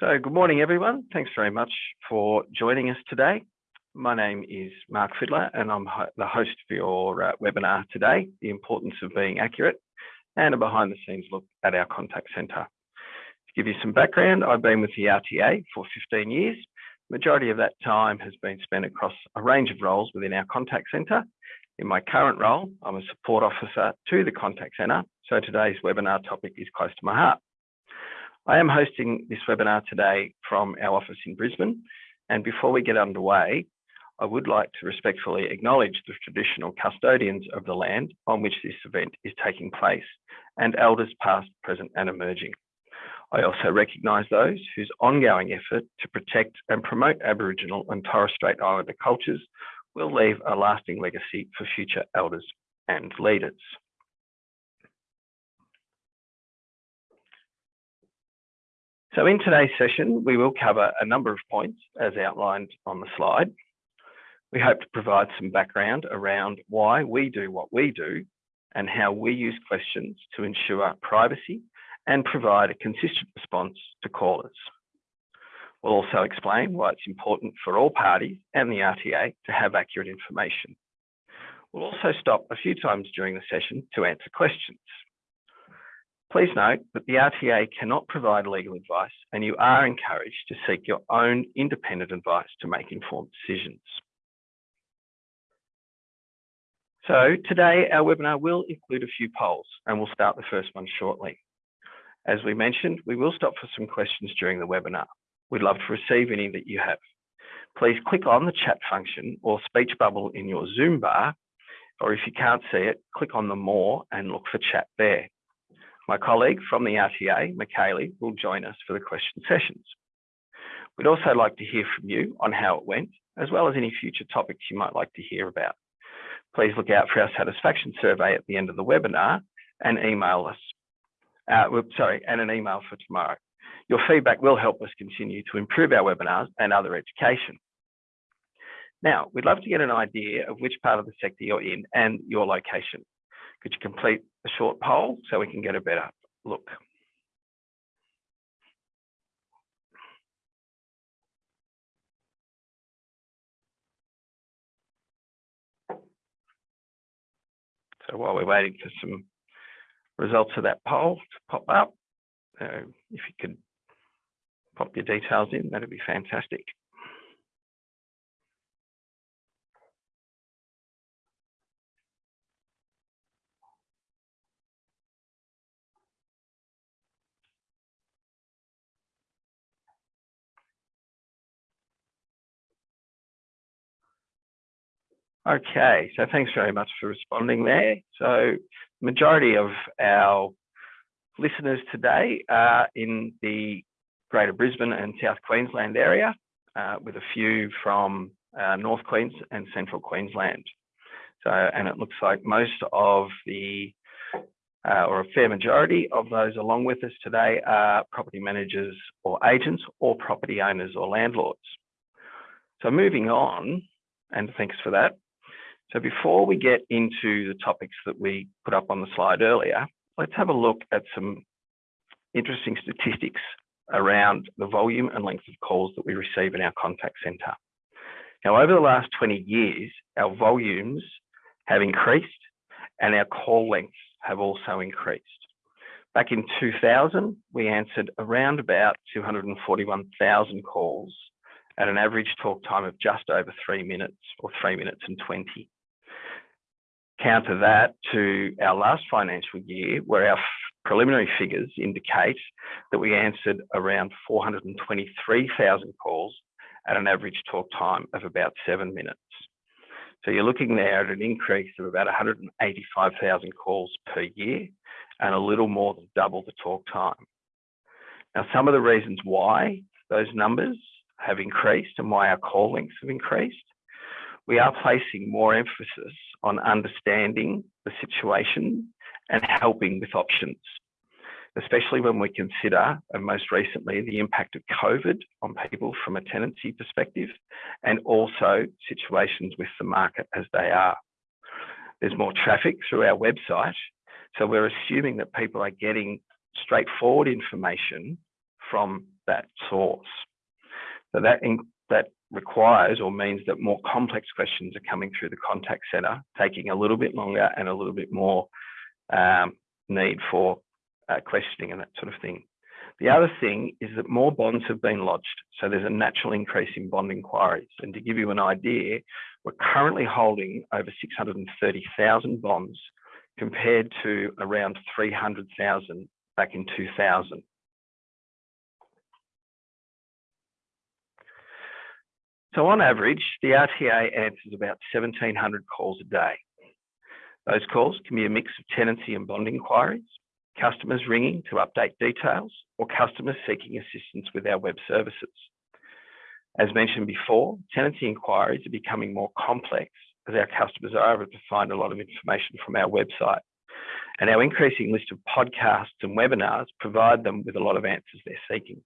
So good morning, everyone. Thanks very much for joining us today. My name is Mark Fiddler and I'm the host for your uh, webinar today, The Importance of Being Accurate, and a behind the scenes look at our contact centre. To give you some background, I've been with the RTA for 15 years. Majority of that time has been spent across a range of roles within our contact centre. In my current role, I'm a support officer to the contact centre, so today's webinar topic is close to my heart. I am hosting this webinar today from our office in Brisbane. And before we get underway, I would like to respectfully acknowledge the traditional custodians of the land on which this event is taking place and elders past, present and emerging. I also recognise those whose ongoing effort to protect and promote Aboriginal and Torres Strait Islander cultures will leave a lasting legacy for future elders and leaders. So in today's session, we will cover a number of points as outlined on the slide. We hope to provide some background around why we do what we do and how we use questions to ensure our privacy and provide a consistent response to callers. We'll also explain why it's important for all parties and the RTA to have accurate information. We'll also stop a few times during the session to answer questions. Please note that the RTA cannot provide legal advice and you are encouraged to seek your own independent advice to make informed decisions. So today our webinar will include a few polls and we'll start the first one shortly. As we mentioned, we will stop for some questions during the webinar. We'd love to receive any that you have. Please click on the chat function or speech bubble in your Zoom bar, or if you can't see it, click on the more and look for chat there. My colleague from the RTA, Michaeli, will join us for the question sessions. We'd also like to hear from you on how it went, as well as any future topics you might like to hear about. Please look out for our satisfaction survey at the end of the webinar and email us. Uh, sorry, and an email for tomorrow. Your feedback will help us continue to improve our webinars and other education. Now, we'd love to get an idea of which part of the sector you're in and your location. Could you complete a short poll so we can get a better look? So while we're waiting for some results of that poll to pop up, uh, if you could pop your details in, that'd be fantastic. Okay, so thanks very much for responding there. So majority of our listeners today are in the Greater Brisbane and South Queensland area, uh, with a few from uh, North Queensland and Central Queensland. So, and it looks like most of the, uh, or a fair majority of those along with us today are property managers or agents or property owners or landlords. So moving on, and thanks for that. So before we get into the topics that we put up on the slide earlier, let's have a look at some interesting statistics around the volume and length of calls that we receive in our contact centre. Now, over the last 20 years, our volumes have increased and our call lengths have also increased. Back in 2000, we answered around about 241,000 calls at an average talk time of just over three minutes or three minutes and 20 counter that to our last financial year, where our preliminary figures indicate that we answered around 423,000 calls at an average talk time of about seven minutes. So you're looking there at an increase of about 185,000 calls per year and a little more than double the talk time. Now, some of the reasons why those numbers have increased and why our call lengths have increased, we are placing more emphasis on understanding the situation and helping with options, especially when we consider, and most recently, the impact of COVID on people from a tenancy perspective, and also situations with the market as they are. There's more traffic through our website, so we're assuming that people are getting straightforward information from that source. So that, in, that requires or means that more complex questions are coming through the contact center, taking a little bit longer and a little bit more um, need for uh, questioning and that sort of thing. The other thing is that more bonds have been lodged. So there's a natural increase in bond inquiries. And to give you an idea, we're currently holding over 630,000 bonds compared to around 300,000 back in 2000. So on average, the RTA answers about 1,700 calls a day. Those calls can be a mix of tenancy and bond inquiries, customers ringing to update details, or customers seeking assistance with our web services. As mentioned before, tenancy inquiries are becoming more complex as our customers are able to find a lot of information from our website. And our increasing list of podcasts and webinars provide them with a lot of answers they're seeking.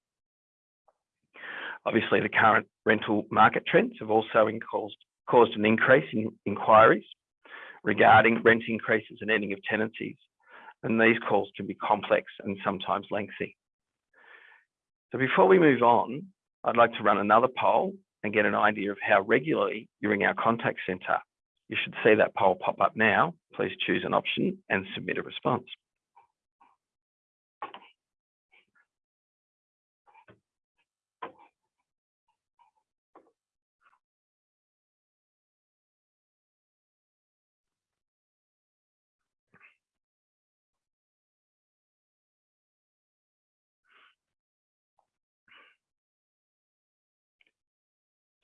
Obviously, the current rental market trends have also caused, caused an increase in inquiries regarding rent increases and ending of tenancies. And these calls can be complex and sometimes lengthy. So before we move on, I'd like to run another poll and get an idea of how regularly you're in our contact centre. You should see that poll pop up now. Please choose an option and submit a response.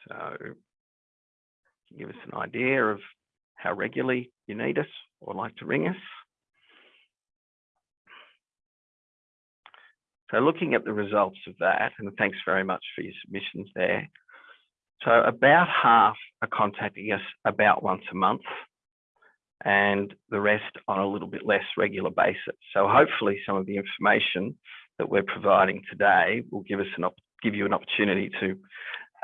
So give us an idea of how regularly you need us or like to ring us. So looking at the results of that, and thanks very much for your submissions there. So about half are contacting us about once a month and the rest on a little bit less regular basis. So hopefully some of the information that we're providing today will give us an give you an opportunity to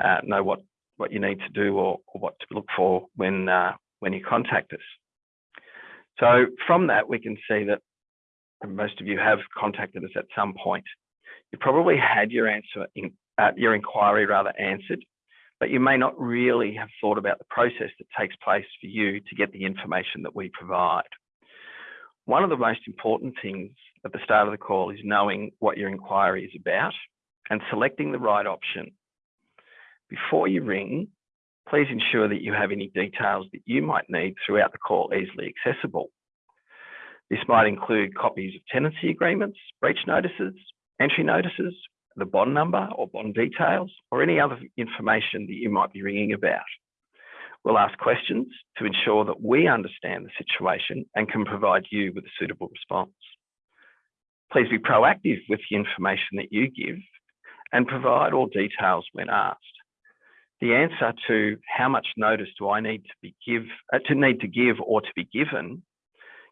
uh, know what what you need to do or, or what to look for when uh, when you contact us. So from that, we can see that most of you have contacted us at some point. You probably had your answer in, uh, your inquiry rather answered, but you may not really have thought about the process that takes place for you to get the information that we provide. One of the most important things at the start of the call is knowing what your inquiry is about and selecting the right option before you ring, please ensure that you have any details that you might need throughout the call easily accessible. This might include copies of tenancy agreements, breach notices, entry notices, the bond number or bond details, or any other information that you might be ringing about. We'll ask questions to ensure that we understand the situation and can provide you with a suitable response. Please be proactive with the information that you give and provide all details when asked the answer to how much notice do I need to be give uh, to need to give or to be given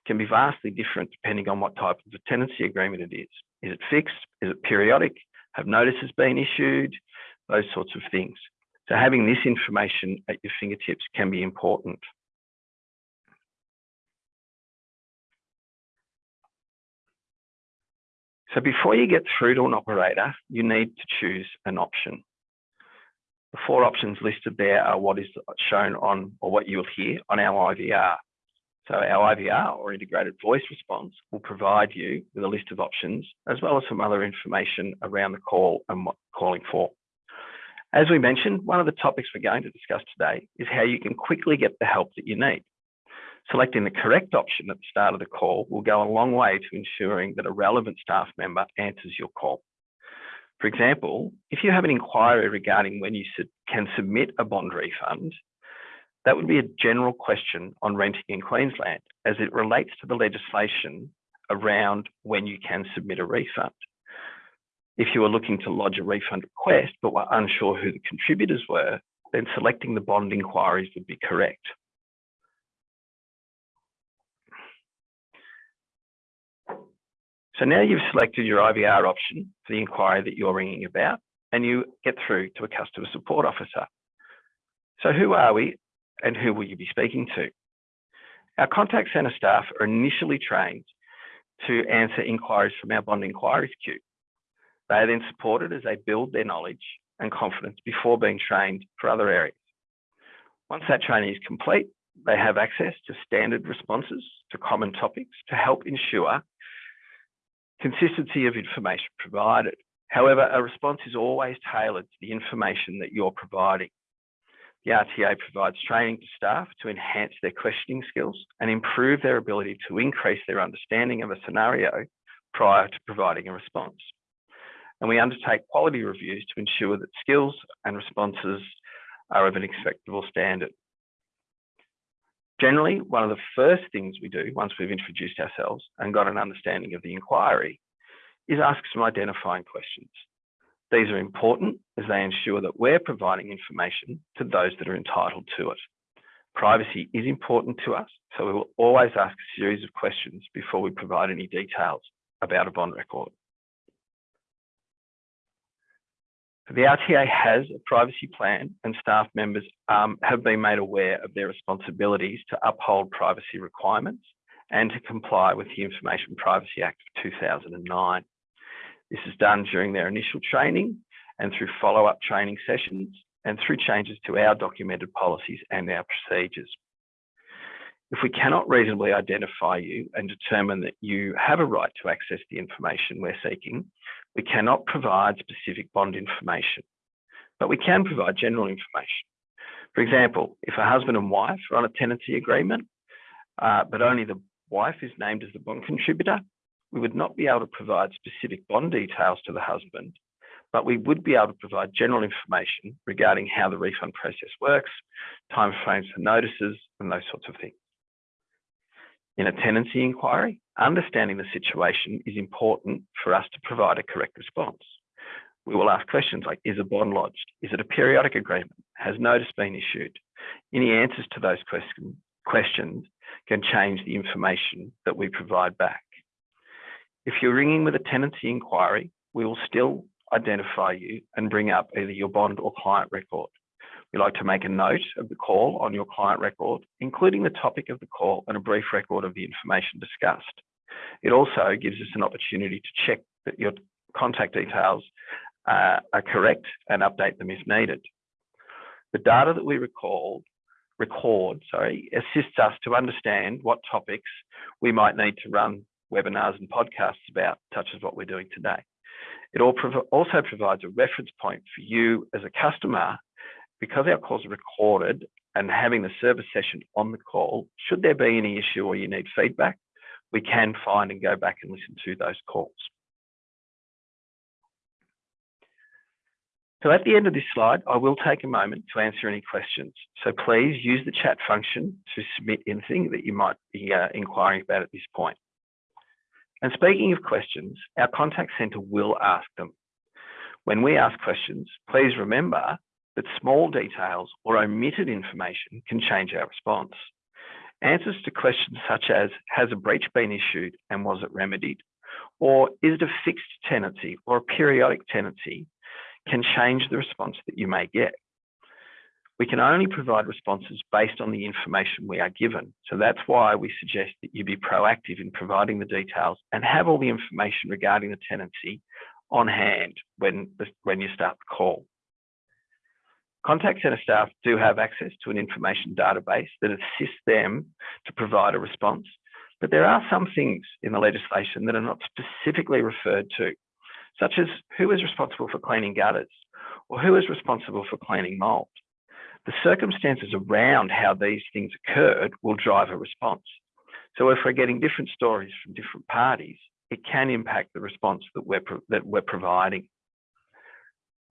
can be vastly different depending on what type of a tenancy agreement it is. Is it fixed? Is it periodic? Have notices been issued? Those sorts of things. So having this information at your fingertips can be important. So before you get through to an operator, you need to choose an option. The four options listed there are what is shown on or what you'll hear on our IVR. So our IVR or integrated voice response will provide you with a list of options as well as some other information around the call and what calling for. As we mentioned, one of the topics we're going to discuss today is how you can quickly get the help that you need. Selecting the correct option at the start of the call will go a long way to ensuring that a relevant staff member answers your call. For example, if you have an inquiry regarding when you can submit a bond refund, that would be a general question on renting in Queensland as it relates to the legislation around when you can submit a refund. If you are looking to lodge a refund request but were unsure who the contributors were, then selecting the bond inquiries would be correct. So now you've selected your IVR option for the inquiry that you're ringing about, and you get through to a customer support officer. So who are we and who will you be speaking to? Our contact centre staff are initially trained to answer inquiries from our bond inquiries queue. They are then supported as they build their knowledge and confidence before being trained for other areas. Once that training is complete, they have access to standard responses to common topics to help ensure consistency of information provided. However, a response is always tailored to the information that you're providing. The RTA provides training to staff to enhance their questioning skills and improve their ability to increase their understanding of a scenario prior to providing a response. And we undertake quality reviews to ensure that skills and responses are of an acceptable standard. Generally, one of the first things we do once we've introduced ourselves and got an understanding of the inquiry is ask some identifying questions. These are important as they ensure that we're providing information to those that are entitled to it. Privacy is important to us, so we will always ask a series of questions before we provide any details about a bond record. The RTA has a privacy plan and staff members um, have been made aware of their responsibilities to uphold privacy requirements and to comply with the Information Privacy Act of 2009. This is done during their initial training and through follow-up training sessions and through changes to our documented policies and our procedures. If we cannot reasonably identify you and determine that you have a right to access the information we're seeking, we cannot provide specific bond information, but we can provide general information. For example, if a husband and wife are on a tenancy agreement, uh, but only the wife is named as the bond contributor, we would not be able to provide specific bond details to the husband, but we would be able to provide general information regarding how the refund process works, timeframes for notices, and those sorts of things. In a tenancy inquiry, understanding the situation is important for us to provide a correct response. We will ask questions like, is a bond lodged? Is it a periodic agreement? Has notice been issued? Any answers to those question, questions can change the information that we provide back. If you're ringing with a tenancy inquiry, we will still identify you and bring up either your bond or client record. We like to make a note of the call on your client record, including the topic of the call and a brief record of the information discussed. It also gives us an opportunity to check that your contact details uh, are correct and update them if needed. The data that we recall, record sorry, assists us to understand what topics we might need to run webinars and podcasts about, such as what we're doing today. It also provides a reference point for you as a customer because our calls are recorded and having the service session on the call, should there be any issue or you need feedback, we can find and go back and listen to those calls. So at the end of this slide, I will take a moment to answer any questions. So please use the chat function to submit anything that you might be uh, inquiring about at this point. And speaking of questions, our contact centre will ask them. When we ask questions, please remember that small details or omitted information can change our response. Answers to questions such as, has a breach been issued and was it remedied? Or is it a fixed tenancy or a periodic tenancy can change the response that you may get. We can only provide responses based on the information we are given. So that's why we suggest that you be proactive in providing the details and have all the information regarding the tenancy on hand when, when you start the call. Contact Centre staff do have access to an information database that assists them to provide a response, but there are some things in the legislation that are not specifically referred to, such as who is responsible for cleaning gutters or who is responsible for cleaning mould. The circumstances around how these things occurred will drive a response. So if we're getting different stories from different parties, it can impact the response that we're, that we're providing.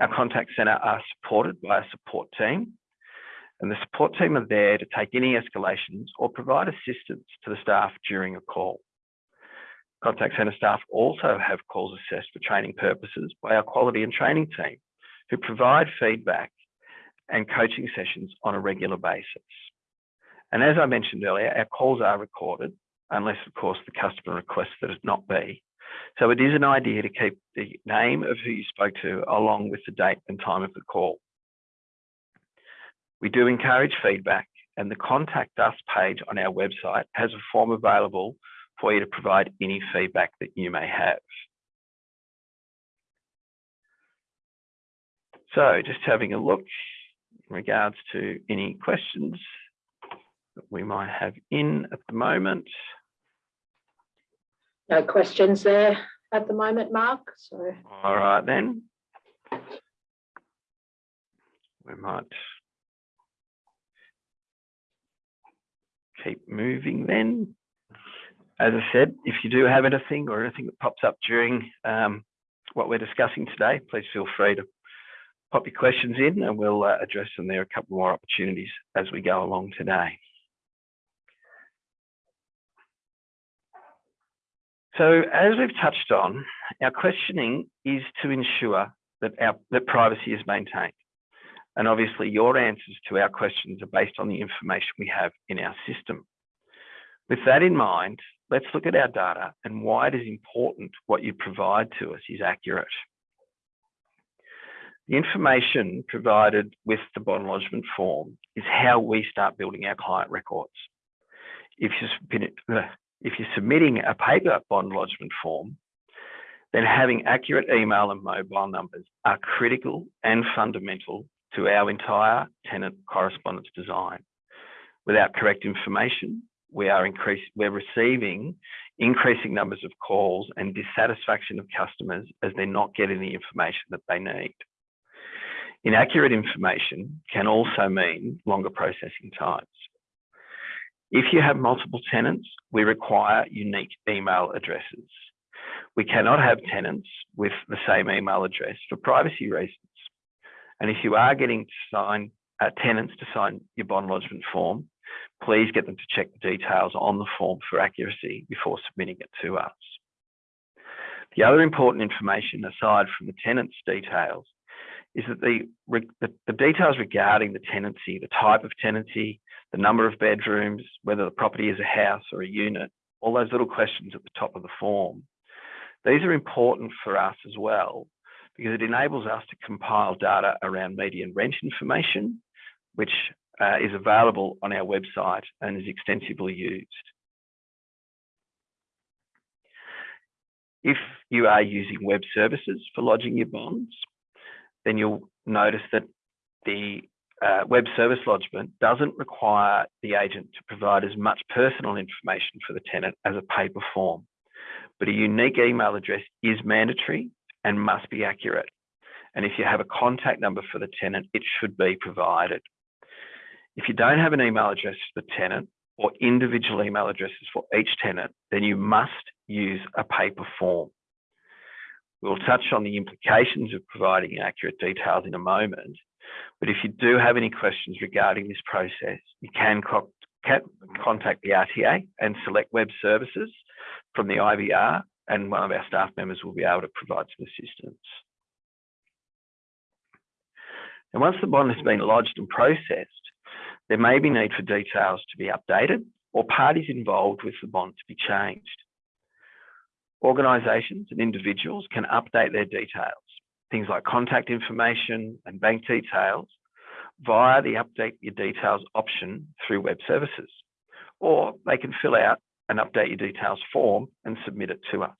Our contact centre are supported by a support team, and the support team are there to take any escalations or provide assistance to the staff during a call. Contact centre staff also have calls assessed for training purposes by our quality and training team, who provide feedback and coaching sessions on a regular basis. And as I mentioned earlier, our calls are recorded, unless, of course, the customer requests that it not be. So it is an idea to keep the name of who you spoke to along with the date and time of the call. We do encourage feedback and the contact us page on our website has a form available for you to provide any feedback that you may have. So just having a look in regards to any questions that we might have in at the moment. No questions there at the moment, Mark, so. All right then. We might keep moving then. As I said, if you do have anything or anything that pops up during um, what we're discussing today, please feel free to pop your questions in and we'll uh, address them. There are a couple more opportunities as we go along today. So as we've touched on, our questioning is to ensure that our that privacy is maintained. And obviously your answers to our questions are based on the information we have in our system. With that in mind, let's look at our data and why it is important what you provide to us is accurate. The information provided with the bond lodgement form is how we start building our client records. If you're, if you're submitting a paper bond lodgement form, then having accurate email and mobile numbers are critical and fundamental to our entire tenant correspondence design. Without correct information, we are increase, we're receiving increasing numbers of calls and dissatisfaction of customers as they're not getting the information that they need. Inaccurate information can also mean longer processing times. If you have multiple tenants, we require unique email addresses. We cannot have tenants with the same email address for privacy reasons. And if you are getting sign uh, tenants to sign your bond lodgement form, please get them to check the details on the form for accuracy before submitting it to us. The other important information aside from the tenant's details is that the, the, the, details regarding the tenancy, the type of tenancy, the number of bedrooms, whether the property is a house or a unit, all those little questions at the top of the form. These are important for us as well because it enables us to compile data around median rent information, which uh, is available on our website and is extensively used. If you are using web services for lodging your bonds, then you'll notice that the uh, web service lodgement doesn't require the agent to provide as much personal information for the tenant as a paper form, but a unique email address is mandatory and must be accurate. And if you have a contact number for the tenant, it should be provided. If you don't have an email address for the tenant or individual email addresses for each tenant, then you must use a paper form. We'll touch on the implications of providing accurate details in a moment, but if you do have any questions regarding this process, you can, co contact the RTA and select web services from the IVR and one of our staff members will be able to provide some assistance. And once the bond has been lodged and processed, there may be need for details to be updated or parties involved with the bond to be changed. Organisations and individuals can update their details, things like contact information and bank details, via the update your details option through web services, or they can fill out an update your details form and submit it to us.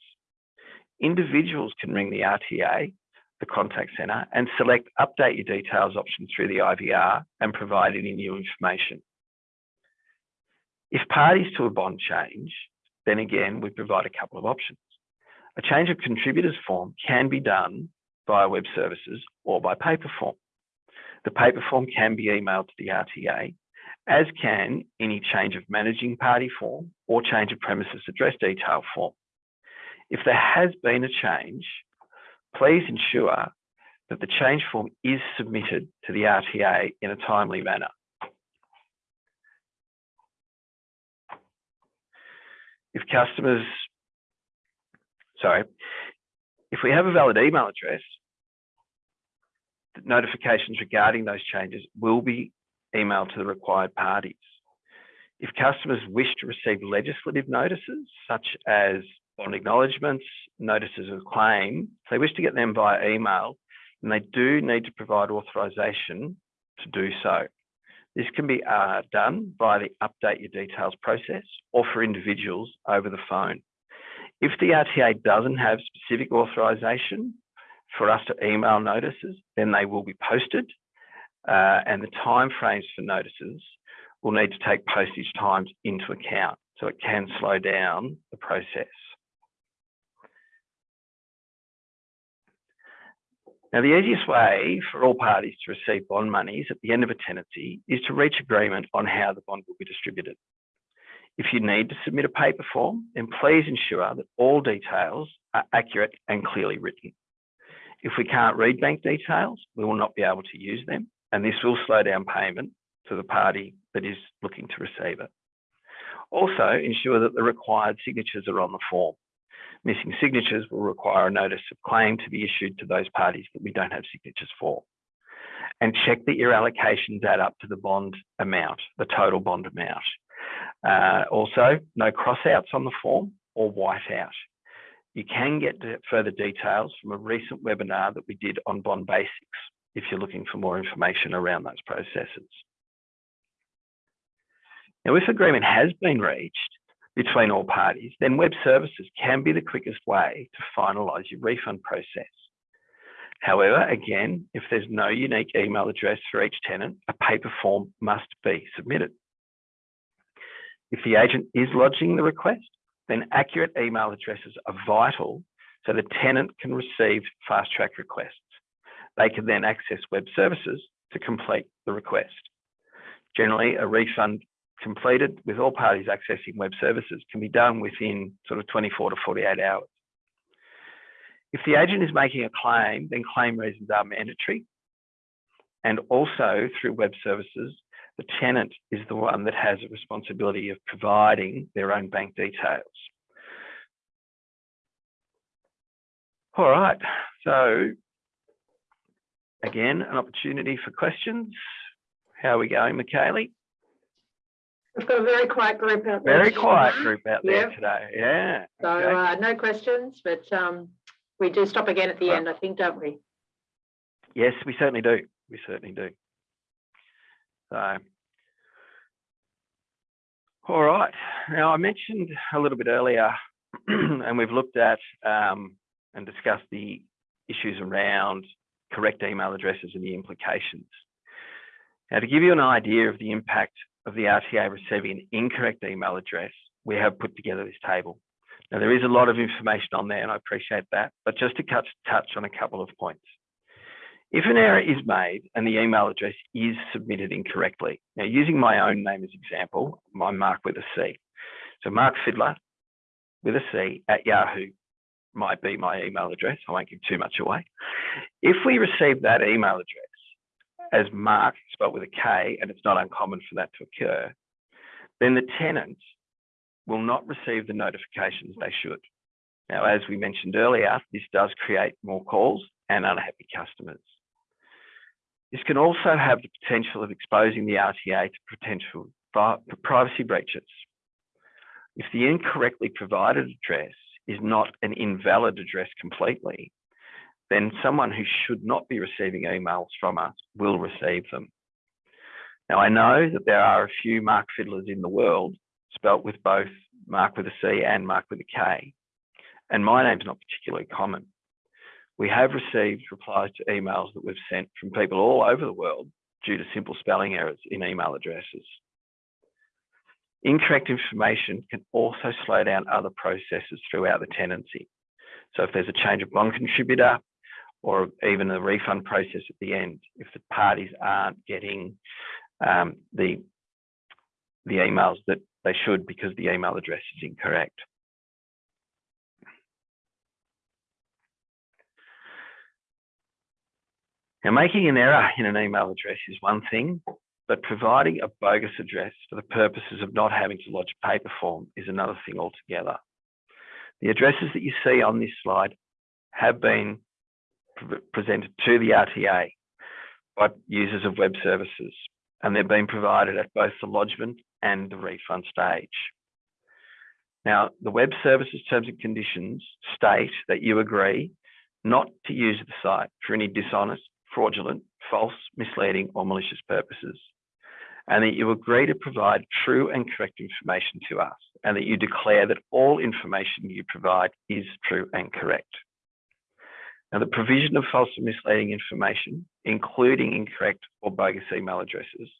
Individuals can ring the RTA, the contact centre, and select update your details option through the IVR and provide any new information. If parties to a bond change, then again, we provide a couple of options. A change of contributors form can be done via web services or by paper form. The paper form can be emailed to the RTA, as can any change of managing party form or change of premises address detail form. If there has been a change, please ensure that the change form is submitted to the RTA in a timely manner. If customers sorry, if we have a valid email address, notifications regarding those changes will be emailed to the required parties. If customers wish to receive legislative notices, such as bond acknowledgements, notices of claim, if they wish to get them via email, then they do need to provide authorisation to do so. This can be uh, done via the update your details process or for individuals over the phone. If the RTA doesn't have specific authorization for us to email notices, then they will be posted. Uh, and the timeframes for notices will need to take postage times into account. So it can slow down the process. Now, the easiest way for all parties to receive bond monies at the end of a tenancy is to reach agreement on how the bond will be distributed. If you need to submit a paper form, then please ensure that all details are accurate and clearly written. If we can't read bank details, we will not be able to use them, and this will slow down payment to the party that is looking to receive it. Also, ensure that the required signatures are on the form. Missing signatures will require a notice of claim to be issued to those parties that we don't have signatures for. And check that your allocations add up to the bond amount, the total bond amount. Uh, also, no crossouts on the form or whiteout. You can get further details from a recent webinar that we did on bond basics if you're looking for more information around those processes. Now, if agreement has been reached between all parties, then web services can be the quickest way to finalise your refund process. However, again, if there's no unique email address for each tenant, a paper form must be submitted. If the agent is lodging the request, then accurate email addresses are vital so the tenant can receive fast track requests. They can then access web services to complete the request. Generally, a refund completed with all parties accessing web services can be done within sort of 24 to 48 hours. If the agent is making a claim, then claim reasons are mandatory. And also through web services, the tenant is the one that has a responsibility of providing their own bank details. All right, so again, an opportunity for questions. How are we going, Michaeli? We've got a very quiet group out there. Very quiet group out there Yep. today. Yeah. So okay. uh, no questions, but um, we do stop again at the Right. end, I think, don't we? Yes, we certainly do. We certainly do. So, all right. Now, I mentioned a little bit earlier, and we've looked at um, and discussed the issues around correct email addresses and the implications. Now, to give you an idea of the impact of the RTA receiving an incorrect email address, we have put together this table. Now, there is a lot of information on there, and I appreciate that, but just to touch, touch on a couple of points. If an error is made and the email address is submitted incorrectly, now using my own mm-hmm. name as example, I'm Mark with a C. So Mark Fiddler with a C at Yahoo might be my email address. I won't give too much away. If we receive that email address as Mark spelled with a K, and it's not uncommon for that to occur, then the tenant will not receive the notifications they should. Now, as we mentioned earlier, this does create more calls and unhappy customers. This can also have the potential of exposing the RTA to potential privacy breaches. If the incorrectly provided address is not an invalid address completely, then someone who should not be receiving emails from us will receive them. Now, I know that there are a few Mark Fiddlers in the world, spelt with both Mark with a C and Mark with a K, and my name's not particularly common. We have received replies to emails that we've sent from people all over the world due to simple spelling errors in email addresses. Incorrect information can also slow down other processes throughout the tenancy. So if there's a change of bond contributor or even a refund process at the end, if the parties aren't getting um, the, the emails that they should because the email address is incorrect. Now, making an error in an email address is one thing, but providing a bogus address for the purposes of not having to lodge a paper form is another thing altogether. The addresses that you see on this slide have been pre presented to the RTA by users of web services, and they've been provided at both the lodgement and the refund stage. Now, the web services terms and conditions state that you agree not to use the site for any dishonest, fraudulent, false, misleading, or malicious purposes, and that you agree to provide true and correct information to us, and that you declare that all information you provide is true and correct. Now, the provision of false or misleading information, including incorrect or bogus email addresses,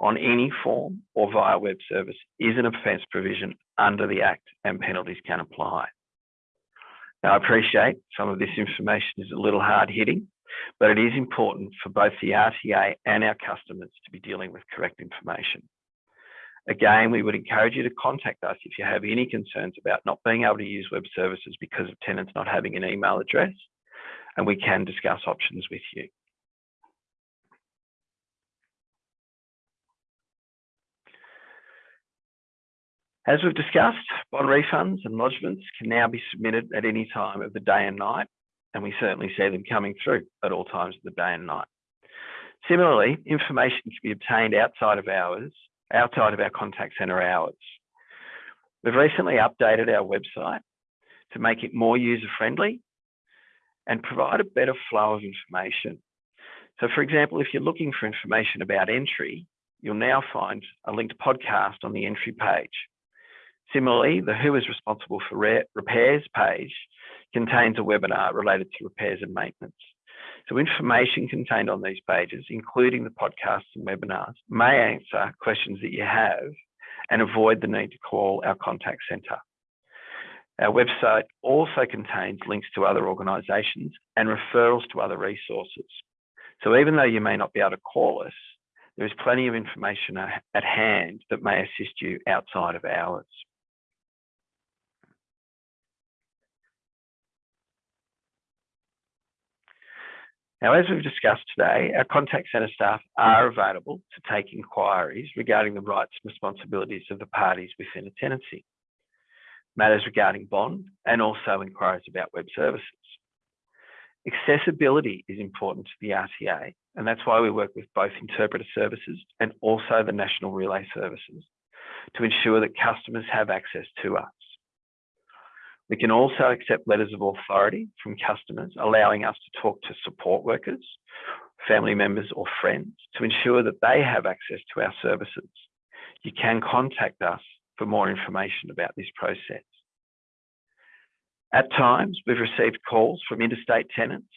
on any form or via web service is an offence provision under the Act and penalties can apply. Now, I appreciate some of this information is a little hard hitting, but it is important for both the RTA and our customers to be dealing with correct information. Again, we would encourage you to contact us if you have any concerns about not being able to use web services because of tenants not having an email address, and we can discuss options with you. As we've discussed, bond refunds and lodgements can now be submitted at any time of the day and night, and we certainly see them coming through at all times of the day and night. Similarly, information can be obtained outside of hours, outside of our contact centre hours. We've recently updated our website to make it more user-friendly and provide a better flow of information. So for example, if you're looking for information about entry, you'll now find a linked podcast on the entry page. Similarly, the Who is responsible for repairs page contains a webinar related to repairs and maintenance. So information contained on these pages, including the podcasts and webinars, may answer questions that you have and avoid the need to call our contact centre. Our website also contains links to other organisations and referrals to other resources. So even though you may not be able to call us, there is plenty of information at hand that may assist you outside of hours. Now, as we've discussed today, our contact centre staff are available to take inquiries regarding the rights and responsibilities of the parties within a tenancy, matters regarding bond, and also inquiries about web services. Accessibility is important to the RTA, and that's why we work with both interpreter services and also the National Relay Services to ensure that customers have access to us. We can also accept letters of authority from customers, allowing us to talk to support workers, family members or friends to ensure that they have access to our services. You can contact us for more information about this process. At times, we've received calls from interstate tenants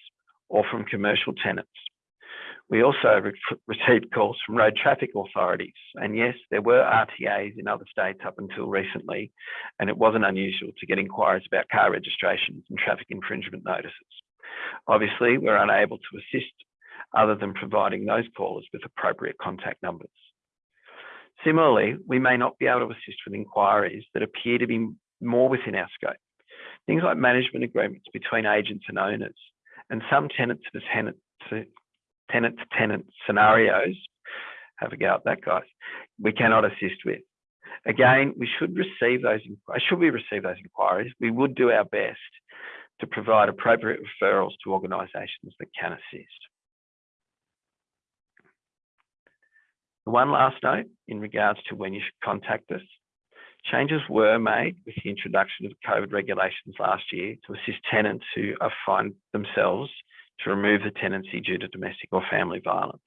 or from commercial tenants we also re received calls from road traffic authorities. And yes, there were RTAs in other states up until recently, and it wasn't unusual to get inquiries about car registrations and traffic infringement notices. Obviously, we're unable to assist other than providing those callers with appropriate contact numbers. Similarly, we may not be able to assist with inquiries that appear to be more within our scope. Things like management agreements between agents and owners, and some tenants to tenants tenant to tenant scenarios, have a go at that, guys, we cannot assist with. Again, we should receive those, uh, should we receive those inquiries, we would do our best to provide appropriate referrals to organisations that can assist. One last note in regards to when you should contact us. Changes were made with the introduction of COVID regulations last year to assist tenants who find themselves to remove the tenancy due to domestic or family violence.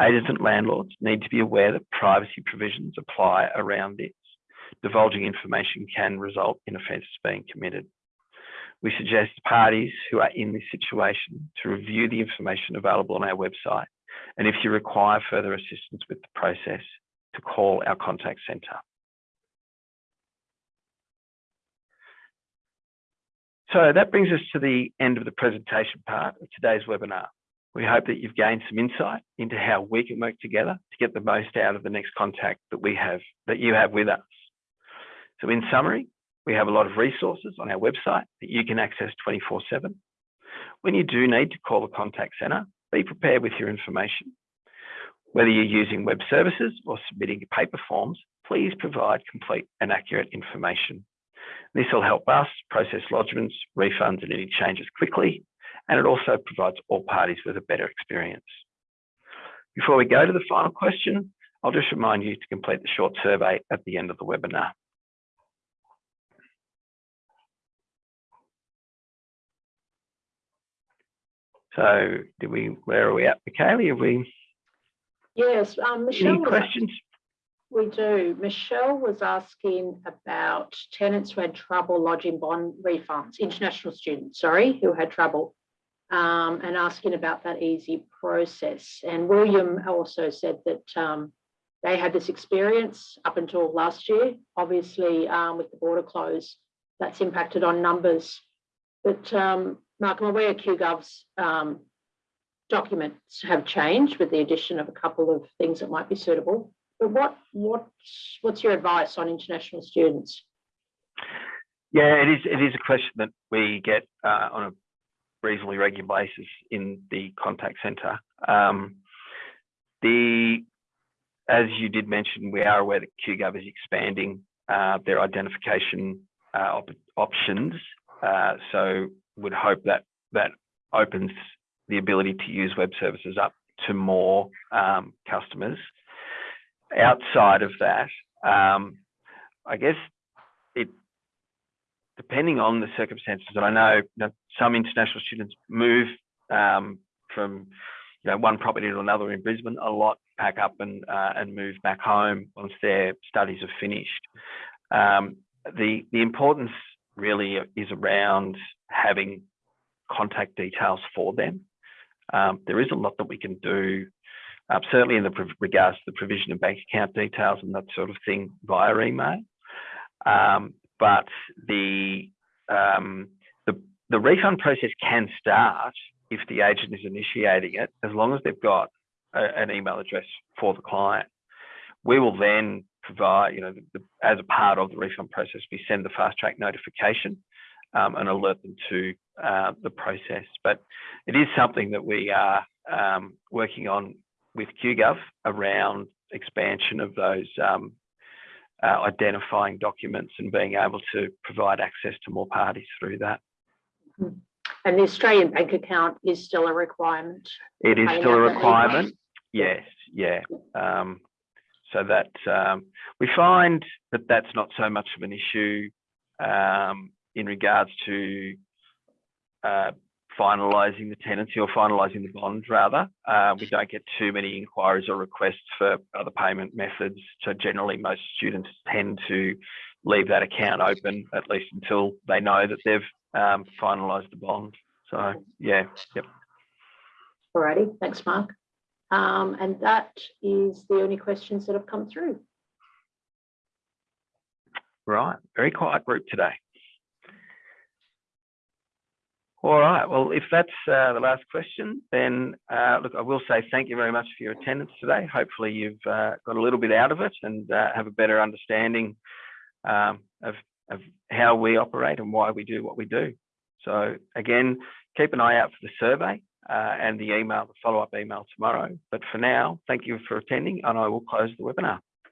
Agents and landlords need to be aware that privacy provisions apply around this. Divulging information can result in offences being committed. We suggest parties who are in this situation to review the information available on our website, and if you require further assistance with the process, to call our contact centre. So that brings us to the end of the presentation part of today's webinar. We hope that you've gained some insight into how we can work together to get the most out of the next contact that we have, that you have with us. So in summary, we have a lot of resources on our website that you can access 24 seven. When you do need to call the contact center, be prepared with your information. Whether you're using web services or submitting paper forms, please provide complete and accurate information. This will help us process lodgements, refunds, and any changes quickly, and it also provides all parties with a better experience. Before we go to the final question, I'll just remind you to complete the short survey at the end of the webinar. So, did we? Where are we at, Michaela? Have we? Yes, um, Michelle. Any questions? We do. Michelle was asking about tenants who had trouble lodging bond refunds, international students, sorry, who had trouble. um, and asking about that easy process. And William also said that um, they had this experience up until last year. Obviously, um, with the border closed, that's impacted on numbers. But um, Mark, I'm aware QGov's um, documents have changed with the addition of a couple of things that might be suitable. But what what's what's your advice on international students? Yeah, it is. It is a question that we get uh, on a reasonably regular basis in the contact centre. Um, the as you did mention, we are aware that QGov is expanding uh, their identification uh, op options. Uh, so would hope that that opens the ability to use web services up to more um, customers. Outside of that, um, I guess it depending on the circumstances, and I know that some international students move um, from you know one property to another in Brisbane a lot, pack up and uh, and move back home once their studies are finished. Um, the the importance really is around having contact details for them. Um, there is a lot that we can do, uh, certainly in the regards to the provision of bank account details and that sort of thing via email. Um, but the, um, the the refund process can start if the agent is initiating it, as long as they've got a, an email address for the client. We will then provide, you know, the, the, as a part of the refund process, we send the fast track notification um, and alert them to uh, the process. But it is something that we are um, working on with QGov around expansion of those um, uh, identifying documents and being able to provide access to more parties through that. And the Australian bank account is still a requirement. It is still a requirement. Yes, yeah. Um, so that um, we find that that's not so much of an issue um, in regards to uh, finalising the tenancy or finalising the bond rather. Uh, we don't get too many inquiries or requests for other payment methods. So generally most students tend to leave that account open at least until they know that they've um, finalised the bond. So yeah, yep. Alrighty, thanks, Mark. Um, and that is the only questions that have come through. Right, very quiet group today. All right, well, if that's uh, the last question, then uh, look, I will say thank you very much for your attendance today. Hopefully you've uh, got a little bit out of it and uh, have a better understanding um, of, of how we operate and why we do what we do. So again, keep an eye out for the survey uh, and the email, the follow-up email tomorrow. But for now, thank you for attending and I will close the webinar.